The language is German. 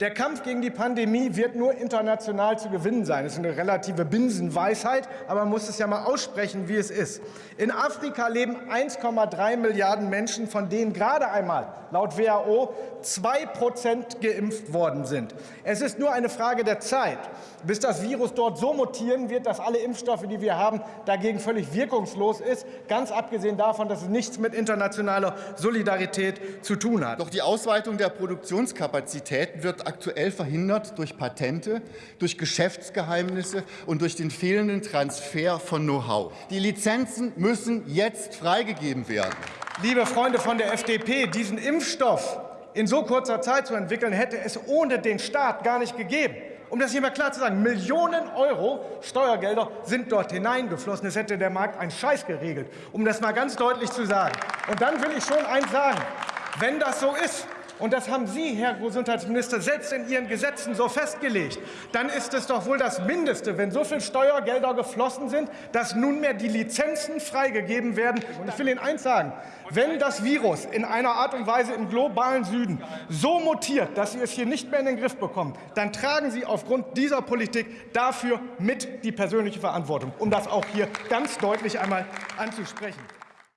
Der Kampf gegen die Pandemie wird nur international zu gewinnen sein. Das ist eine relative Binsenweisheit, aber man muss es ja mal aussprechen, wie es ist. In Afrika leben 1,3 Milliarden Menschen, von denen gerade einmal laut WHO zwei Prozent geimpft worden sind. Es ist nur eine Frage der Zeit, bis das Virus dort so mutieren wird, dass alle Impfstoffe, die wir haben, dagegen völlig wirkungslos ist, ganz abgesehen davon, dass es nichts mit internationaler Solidarität zu tun hat. Doch die Ausweitung der Produktionskapazitäten wird aktuell verhindert durch Patente, durch Geschäftsgeheimnisse und durch den fehlenden Transfer von Know-how. Die Lizenzen müssen jetzt freigegeben werden. Liebe Freunde von der FDP, diesen Impfstoff in so kurzer Zeit zu entwickeln, hätte es ohne den Staat gar nicht gegeben. Um das hier mal klar zu sagen, Millionen Euro Steuergelder sind dort hineingeflossen. Es hätte der Markt einen Scheiß geregelt, um das mal ganz deutlich zu sagen. Und dann will ich schon eins sagen. Wenn das so ist, und das haben Sie, Herr Gesundheitsminister, selbst in Ihren Gesetzen so festgelegt, dann ist es doch wohl das Mindeste, wenn so viel Steuergelder geflossen sind, dass nunmehr die Lizenzen freigegeben werden. Und ich will Ihnen eins sagen, wenn das Virus in einer Art und Weise im globalen Süden so mutiert, dass Sie es hier nicht mehr in den Griff bekommen, dann tragen Sie aufgrund dieser Politik dafür mit die persönliche Verantwortung, um das auch hier ganz deutlich einmal anzusprechen.